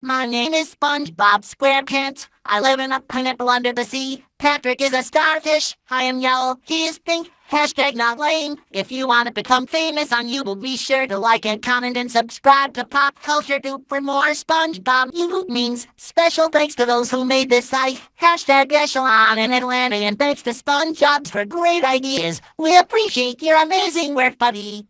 My name is SpongeBob SquarePants. I live in a pineapple under the sea. Patrick is a starfish. I am yellow. He is pink. Hashtag not lame. If you want to become famous on YouTube, be sure to like and comment and subscribe to Pop Culture Dupe for more SpongeBob YouTube memes. Special thanks to those who made this site. Hashtag Echelon in Atlanta and thanks to SpongeBob for great ideas. We appreciate your amazing work, buddy.